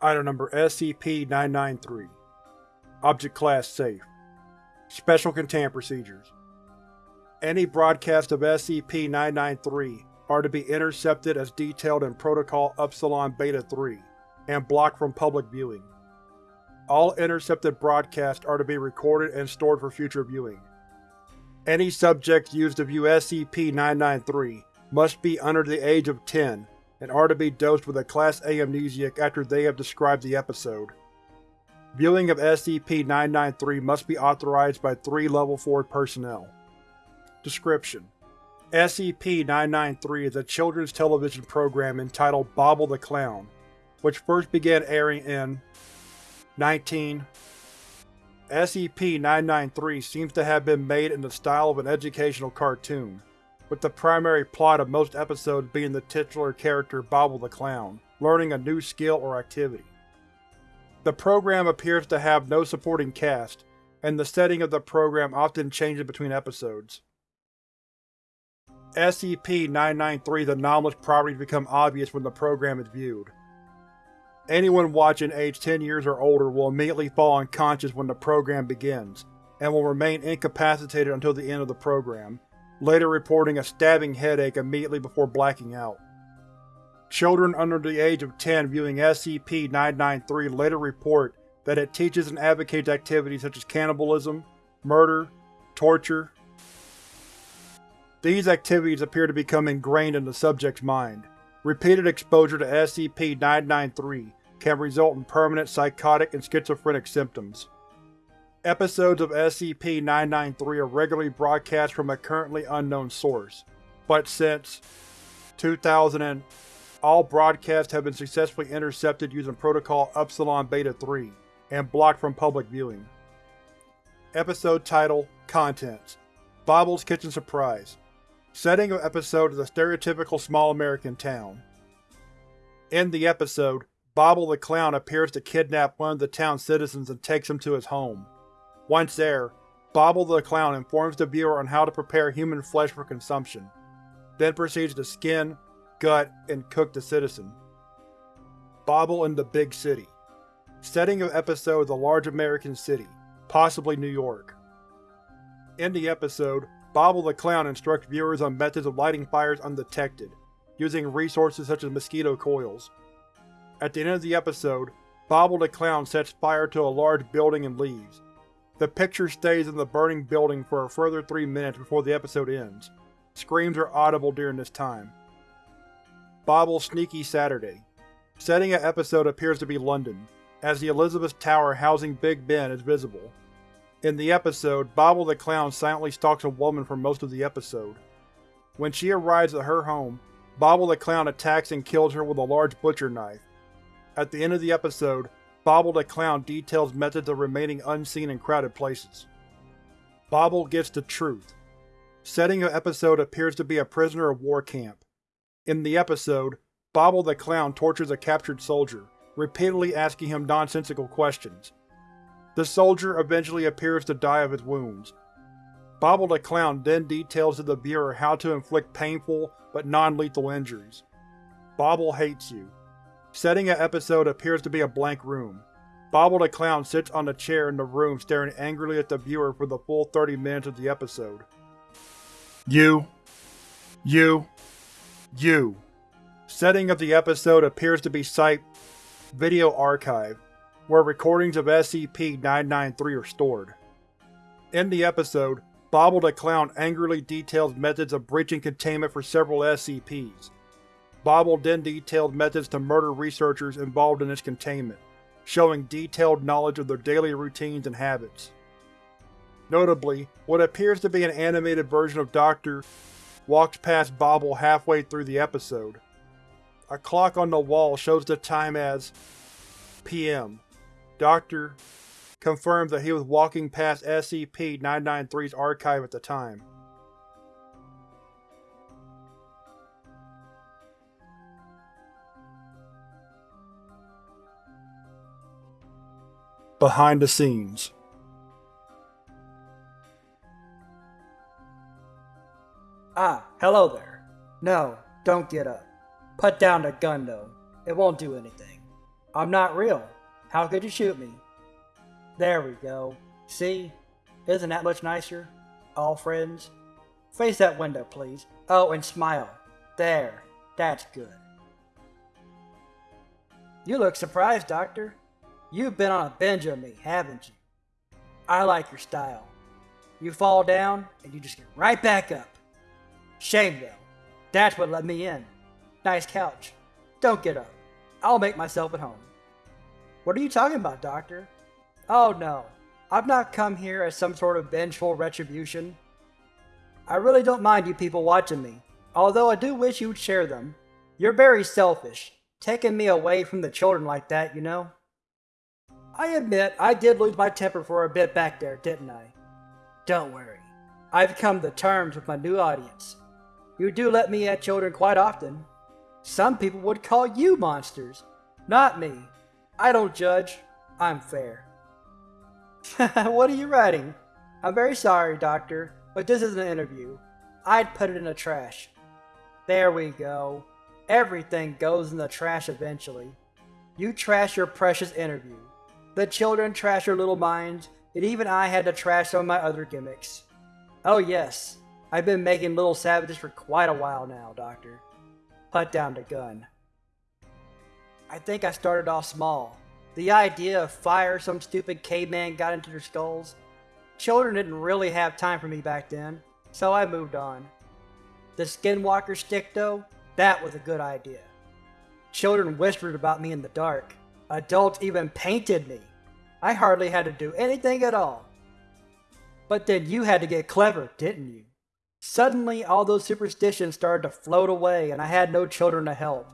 Item Number SCP-993 Object Class Safe Special Containment Procedures Any broadcasts of SCP-993 are to be intercepted as detailed in Protocol Upsilon Beta-3 and blocked from public viewing. All intercepted broadcasts are to be recorded and stored for future viewing. Any subjects used to view SCP-993 must be under the age of 10 and are to be dosed with a Class A amnesiac after they have described the episode. Viewing of SCP-993 must be authorized by three Level 4 personnel. Description: SCP-993 is a children's television program entitled Bobble the Clown, which first began airing in 19. SCP-993 seems to have been made in the style of an educational cartoon, with the primary plot of most episodes being the titular character Bobble the Clown, learning a new skill or activity. The program appears to have no supporting cast, and the setting of the program often changes between episodes. SCP-993's anomalous properties become obvious when the program is viewed. Anyone watching aged 10 years or older will immediately fall unconscious when the program begins, and will remain incapacitated until the end of the program, later reporting a stabbing headache immediately before blacking out. Children under the age of 10 viewing SCP-993 later report that it teaches and advocates activities such as cannibalism, murder, torture. These activities appear to become ingrained in the subject's mind. Repeated exposure to SCP-993 can result in permanent psychotic and schizophrenic symptoms. Episodes of SCP-993 are regularly broadcast from a currently unknown source, but since 2000 all broadcasts have been successfully intercepted using Protocol Upsilon Beta-3 and blocked from public viewing. Episode Title Contents Bobble's Kitchen Surprise Setting of episode is a stereotypical small American town. In the episode, Bobble the Clown appears to kidnap one of the town's citizens and takes him to his home. Once there, Bobble the Clown informs the viewer on how to prepare human flesh for consumption, then proceeds to skin, gut, and cook the citizen. Bobble in the Big City Setting of episode is a large American city, possibly New York. In the episode, Bobble the Clown instructs viewers on methods of lighting fires undetected, using resources such as mosquito coils. At the end of the episode, Bobble the Clown sets fire to a large building and leaves, the picture stays in the burning building for a further three minutes before the episode ends. Screams are audible during this time. Bobble's Sneaky Saturday Setting of episode appears to be London, as the Elizabeth Tower housing Big Ben is visible. In the episode, Bobble the Clown silently stalks a woman for most of the episode. When she arrives at her home, Bobble the Clown attacks and kills her with a large butcher knife. At the end of the episode, Bobble the Clown details methods of remaining unseen in crowded places. Bobble gets the truth. Setting of episode appears to be a prisoner of war camp. In the episode, Bobble the Clown tortures a captured soldier, repeatedly asking him nonsensical questions. The soldier eventually appears to die of his wounds. Bobble the Clown then details to the viewer how to inflict painful but non-lethal injuries. Bobble hates you. Setting of episode appears to be a blank room. Bobble the Clown sits on a chair in the room staring angrily at the viewer for the full 30 minutes of the episode. You. You. You. Setting of the episode appears to be Site Video Archive, where recordings of SCP-993 are stored. In the episode, Bobble the Clown angrily details methods of breaching containment for several SCPs. Bobble then detailed methods to murder researchers involved in its containment, showing detailed knowledge of their daily routines and habits. Notably, what appears to be an animated version of Dr. walks past Bobble halfway through the episode. A clock on the wall shows the time as PM. Doctor confirms that he was walking past SCP-993's archive at the time. Behind the scenes Ah, hello there. No, don't get up. Put down the gun though. It won't do anything. I'm not real. How could you shoot me? There we go. See? Isn't that much nicer? All friends? Face that window, please. Oh, and smile. There. That's good. You look surprised, Doctor. You've been on a binge of me, haven't you? I like your style. You fall down, and you just get right back up. Shame, though. That's what let me in. Nice couch. Don't get up. I'll make myself at home. What are you talking about, Doctor? Oh no, I've not come here as some sort of vengeful retribution. I really don't mind you people watching me, although I do wish you'd share them. You're very selfish, taking me away from the children like that, you know? I admit I did lose my temper for a bit back there, didn't I? Don't worry. I've come to terms with my new audience. You do let me at children quite often. Some people would call you monsters. Not me. I don't judge. I'm fair. what are you writing? I'm very sorry, Doctor, but this is an interview. I'd put it in the trash. There we go. Everything goes in the trash eventually. You trash your precious interview. The children trash your little minds, and even I had to trash some of my other gimmicks. Oh yes, I've been making little savages for quite a while now, Doctor. Put down the gun. I think I started off small. The idea of fire some stupid caveman got into their skulls. Children didn't really have time for me back then, so I moved on. The skinwalker stick, though, that was a good idea. Children whispered about me in the dark. Adults even painted me. I hardly had to do anything at all. But then you had to get clever, didn't you? Suddenly, all those superstitions started to float away, and I had no children to help.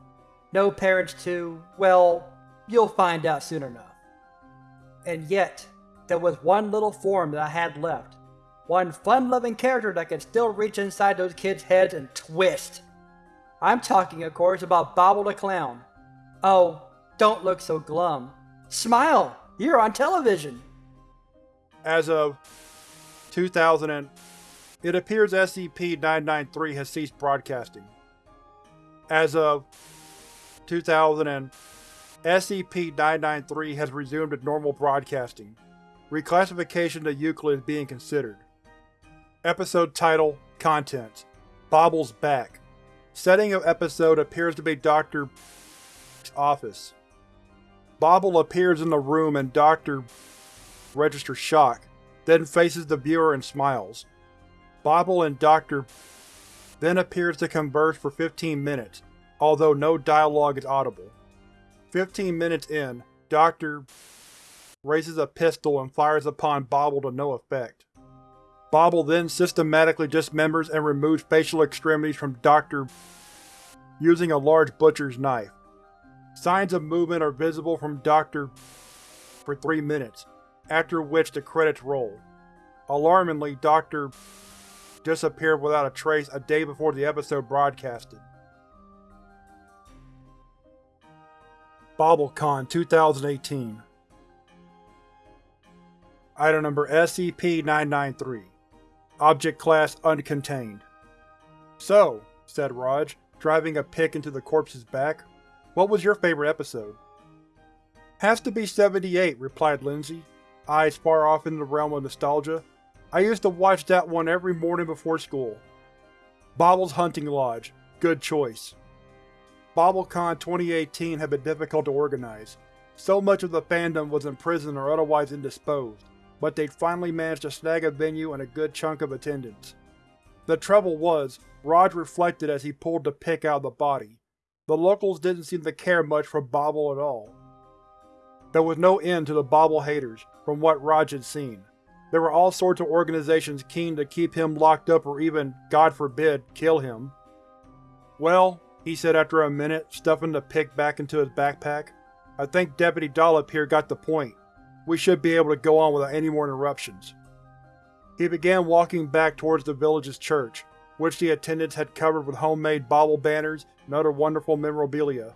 No parents to, well, you'll find out soon enough. And yet, there was one little form that I had left. One fun loving character that could still reach inside those kids' heads and twist. I'm talking, of course, about Bobble the Clown. Oh, don't look so glum. Smile! You're on television! As of 2000 and it appears SCP-993 has ceased broadcasting. As of 2000 and SCP-993 has resumed its normal broadcasting. Reclassification to Euclid is being considered. Episode Title Contents Bobble's back. Setting of episode appears to be Dr. office. Bobble appears in the room and Dr. registers shock, then faces the viewer and smiles. Bobble and Dr. then appears to converse for 15 minutes, although no dialogue is audible. 15 minutes in, Dr. raises a pistol and fires upon Bobble to no effect. Bobble then systematically dismembers and removes facial extremities from Dr. using a large butcher's knife. Signs of movement are visible from Dr. for three minutes, after which the credits roll. Alarmingly, Dr. disappeared without a trace a day before the episode broadcasted. BobbleCon 2018 Item Number SCP-993 Object Class Uncontained So, said Raj, driving a pick into the corpse's back, what was your favorite episode? Has to be 78, replied Lindsay, eyes far off into the realm of nostalgia. I used to watch that one every morning before school. Bobble's Hunting Lodge. Good choice. BobbleCon 2018 had been difficult to organize. So much of the fandom was in prison or otherwise indisposed, but they'd finally managed to snag a venue and a good chunk of attendance. The trouble was, Raj reflected as he pulled the pick out of the body. The locals didn't seem to care much for Bobble at all. There was no end to the Bobble haters, from what Raj had seen. There were all sorts of organizations keen to keep him locked up or even, God forbid, kill him. Well, he said after a minute, stuffing the pick back into his backpack. I think Deputy Dollop here got the point. We should be able to go on without any more interruptions. He began walking back towards the village's church, which the attendants had covered with homemade bobble banners and other wonderful memorabilia.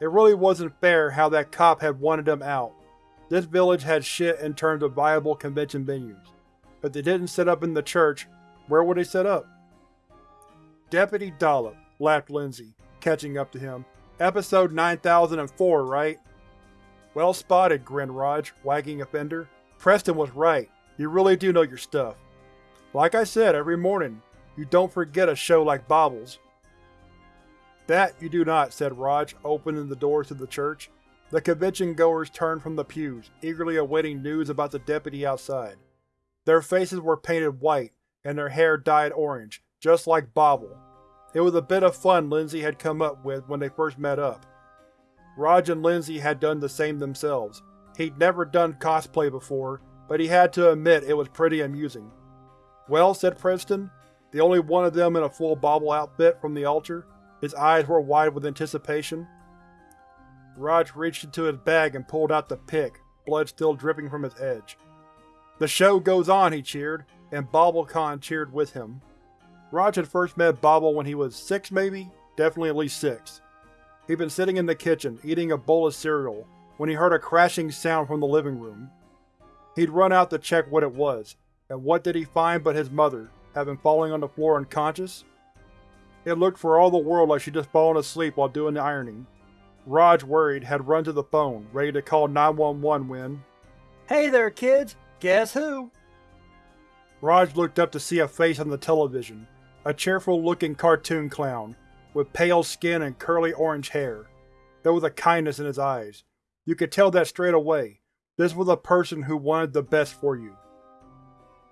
It really wasn't fair how that cop had wanted them out. This village had shit in terms of viable convention venues. If they didn't set up in the church, where would they set up? Deputy Dollop, laughed Lindsay, catching up to him. Episode 9004, right? Well spotted, grinned Raj, wagging a fender. Preston was right. You really do know your stuff. Like I said every morning, you don't forget a show like Bobbles. That you do not, said Raj, opening the doors to the church. The convention goers turned from the pews, eagerly awaiting news about the deputy outside. Their faces were painted white, and their hair dyed orange, just like Bobble. It was a bit of fun Lindsay had come up with when they first met up. Raj and Lindsay had done the same themselves. He'd never done cosplay before, but he had to admit it was pretty amusing. Well, said Preston, the only one of them in a full Bobble outfit from the altar. His eyes were wide with anticipation. Raj reached into his bag and pulled out the pick, blood still dripping from its edge. The show goes on, he cheered, and BobbleCon cheered with him. Raj had first met Bobble when he was six maybe? Definitely at least six. He'd been sitting in the kitchen, eating a bowl of cereal, when he heard a crashing sound from the living room. He'd run out to check what it was, and what did he find but his mother, having fallen on the floor unconscious? It looked for all the world like she'd just fallen asleep while doing the ironing. Raj, worried, had run to the phone, ready to call 911 when… Hey there, kids! Guess who? Raj looked up to see a face on the television, a cheerful-looking cartoon clown, with pale skin and curly orange hair. There was a kindness in his eyes. You could tell that straight away. This was a person who wanted the best for you.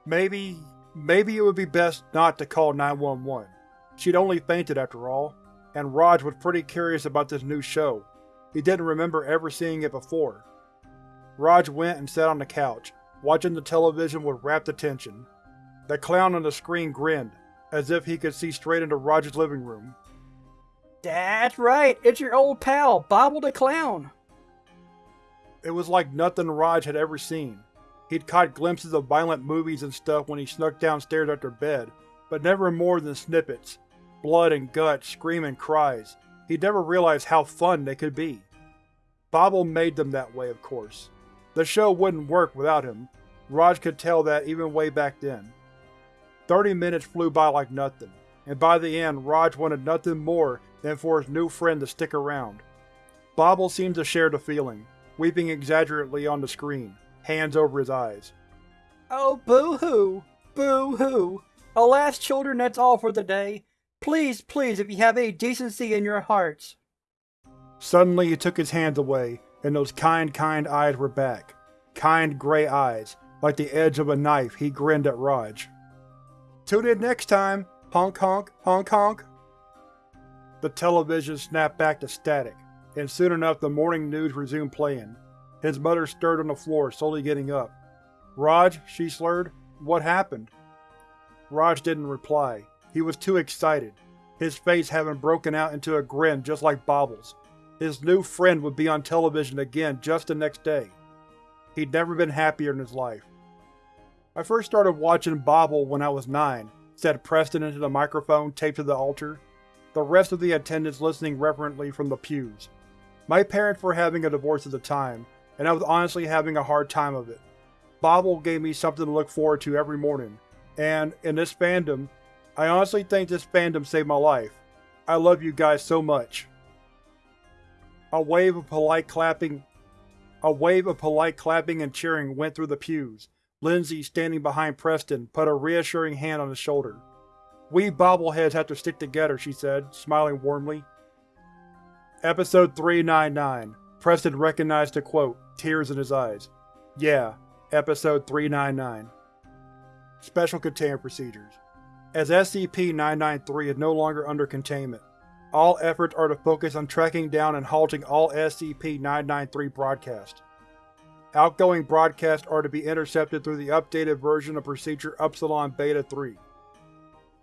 Maybe… maybe it would be best not to call 911. She'd only fainted after all, and Raj was pretty curious about this new show. He didn't remember ever seeing it before. Raj went and sat on the couch, watching the television with rapt attention. The clown on the screen grinned, as if he could see straight into Raj's living room. That's right, it's your old pal, Bobble the Clown. It was like nothing Raj had ever seen. He'd caught glimpses of violent movies and stuff when he snuck downstairs after bed, but never more than snippets. Blood and guts, screaming cries. He'd never realized how fun they could be. Bobble made them that way, of course. The show wouldn't work without him. Raj could tell that even way back then. Thirty minutes flew by like nothing, and by the end Raj wanted nothing more than for his new friend to stick around. Bobble seemed to share the feeling, weeping exaggerately on the screen, hands over his eyes. Oh, boo-hoo! Boo-hoo! Alas, children, that's all for the day. Please, please, if you have any decency in your hearts. Suddenly he took his hands away, and those kind, kind eyes were back. Kind gray eyes, like the edge of a knife, he grinned at Raj. Tune in next time, honk honk, honk honk. The television snapped back to static, and soon enough the morning news resumed playing. His mother stirred on the floor, slowly getting up. Raj, she slurred, what happened? Raj didn't reply. He was too excited, his face having broken out into a grin just like Bobble's. His new friend would be on television again just the next day. He'd never been happier in his life. I first started watching Bobble when I was nine, said Preston into the microphone taped to the altar the rest of the attendants listening reverently from the pews. My parents were having a divorce at the time, and I was honestly having a hard time of it. Bobble gave me something to look forward to every morning, and, in this fandom, I honestly think this fandom saved my life. I love you guys so much. A wave of polite clapping a wave of polite clapping and cheering went through the pews. Lindsay, standing behind Preston, put a reassuring hand on his shoulder. We bobbleheads have to stick together, she said, smiling warmly. Episode 399. Preston recognized the quote, tears in his eyes. Yeah, Episode 399. Special Containment Procedures As SCP-993 is no longer under containment, all efforts are to focus on tracking down and halting all SCP-993 broadcasts. Outgoing broadcasts are to be intercepted through the updated version of Procedure Upsilon Beta 3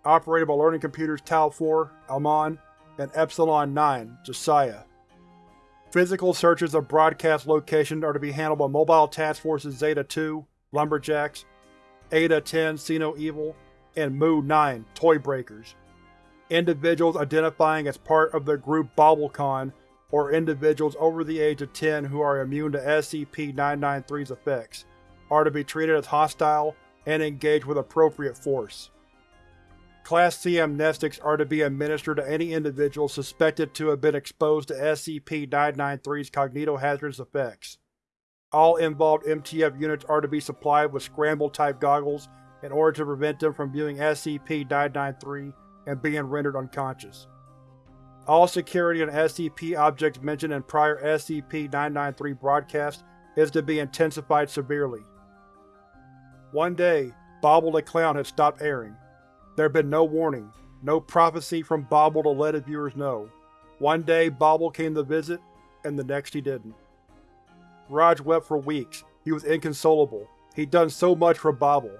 operated by learning computers Tau 4, Amon, and Epsilon 9, Josiah. Physical searches of broadcast locations are to be handled by Mobile Task Forces Zeta-2, Lumberjacks, Eta-10, See No Evil, and Mu-9, Toy Breakers. Individuals identifying as part of the group BobbleCon or individuals over the age of 10 who are immune to SCP-993's effects are to be treated as hostile and engaged with appropriate force. Class C amnestics are to be administered to any individual suspected to have been exposed to SCP-993's cognitohazardous effects. All involved MTF units are to be supplied with scramble-type goggles in order to prevent them from viewing SCP-993 and being rendered unconscious. All security on SCP objects mentioned in prior SCP-993 broadcasts is to be intensified severely. One day, Bobble the Clown had stopped airing. There had been no warning, no prophecy from Bobble to let his viewers know. One day Bobble came to visit, and the next he didn't. Raj wept for weeks. He was inconsolable. He'd done so much for Bobble.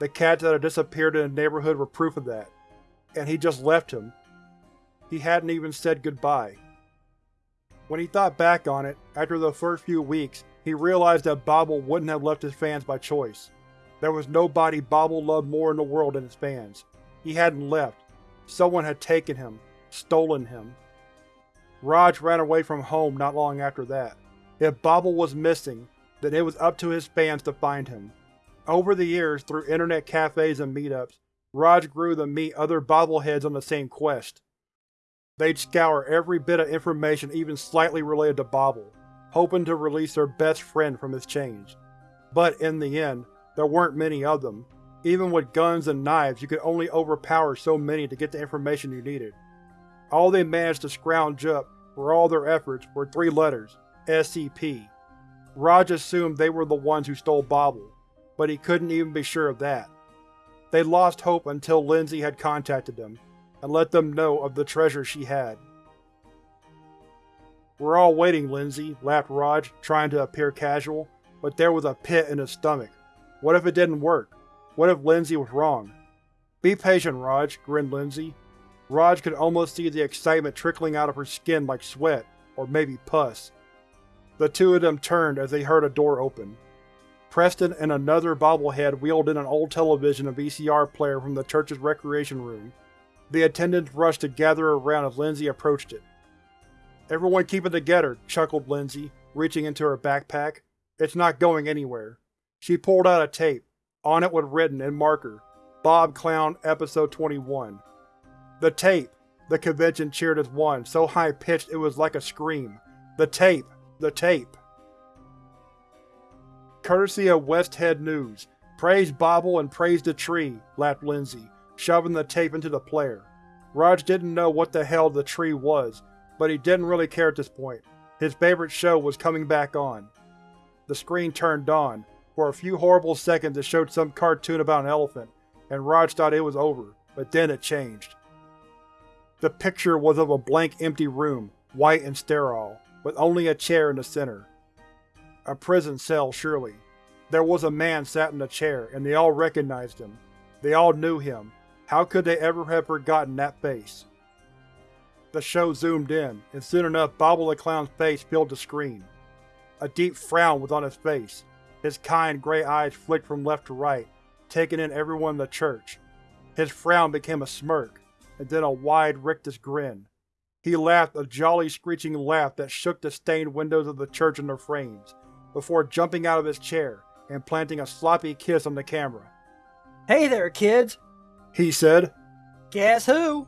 The cats that had disappeared in the neighborhood were proof of that. And he just left him. He hadn't even said goodbye. When he thought back on it, after the first few weeks, he realized that Bobble wouldn't have left his fans by choice. There was nobody Bobble loved more in the world than his fans. He hadn't left. Someone had taken him, stolen him. Raj ran away from home not long after that. If Bobble was missing, then it was up to his fans to find him. Over the years, through internet cafes and meetups, Raj grew to meet other bobbleheads on the same quest. They'd scour every bit of information even slightly related to Bobble, hoping to release their best friend from his chains. But in the end, there weren't many of them. Even with guns and knives, you could only overpower so many to get the information you needed. All they managed to scrounge up, for all their efforts, were three letters, SCP. Raj assumed they were the ones who stole Bobble, but he couldn't even be sure of that. They lost hope until Lindsay had contacted them, and let them know of the treasure she had. We're all waiting, Lindsay, laughed Raj, trying to appear casual, but there was a pit in his stomach. What if it didn't work? What if Lindsay was wrong? Be patient, Raj, grinned Lindsay. Raj could almost see the excitement trickling out of her skin like sweat, or maybe pus. The two of them turned as they heard a door open. Preston and another bobblehead wheeled in an old television and VCR player from the church's recreation room. The attendants rushed to gather around as Lindsay approached it. Everyone keep it together, chuckled Lindsay, reaching into her backpack. It's not going anywhere. She pulled out a tape. On it was written, in marker, Bob Clown Episode 21. The tape! The convention cheered as one, so high-pitched it was like a scream. The tape! The tape! Courtesy of West Head News. Praise Bobble and praise the tree, laughed Lindsay, shoving the tape into the player. Raj didn't know what the hell the tree was, but he didn't really care at this point. His favorite show was coming back on. The screen turned on. For a few horrible seconds it showed some cartoon about an elephant, and Raj thought it was over, but then it changed. The picture was of a blank empty room, white and sterile, with only a chair in the center. A prison cell, surely. There was a man sat in the chair, and they all recognized him. They all knew him. How could they ever have forgotten that face? The show zoomed in, and soon enough Bobble the Clown's face filled the screen. A deep frown was on his face. His kind gray eyes flicked from left to right, taking in everyone in the church. His frown became a smirk, and then a wide, rictus grin. He laughed a jolly screeching laugh that shook the stained windows of the church in their frames, before jumping out of his chair and planting a sloppy kiss on the camera. Hey there, kids! He said. Guess who?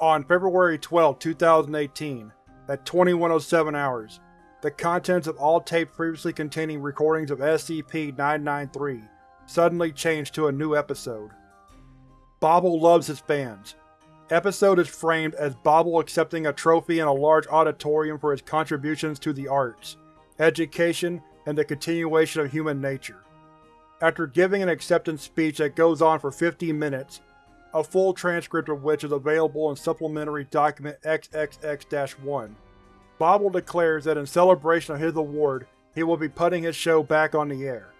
On February 12, 2018, at 2107 hours, the contents of all tapes previously containing recordings of SCP-993 suddenly changed to a new episode. Bobble loves his fans. Episode is framed as Bobble accepting a trophy in a large auditorium for his contributions to the arts, education, and the continuation of human nature. After giving an acceptance speech that goes on for 15 minutes, a full transcript of which is available in Supplementary Document XXX-1, Bobble declares that in celebration of his award, he will be putting his show back on the air.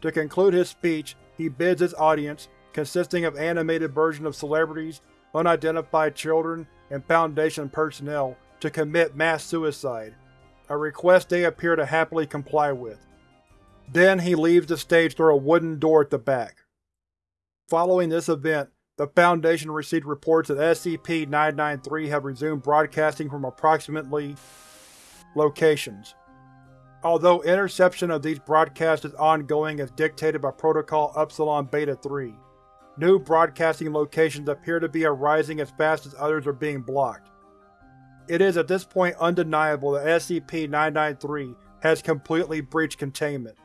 To conclude his speech, he bids his audience, consisting of animated versions of celebrities, unidentified children, and Foundation personnel, to commit mass suicide, a request they appear to happily comply with. Then he leaves the stage through a wooden door at the back. Following this event, the Foundation received reports that SCP-993 have resumed broadcasting from approximately locations. Although interception of these broadcasts is ongoing as dictated by Protocol Upsilon Beta-3, new broadcasting locations appear to be arising as fast as others are being blocked. It is at this point undeniable that SCP-993 has completely breached containment.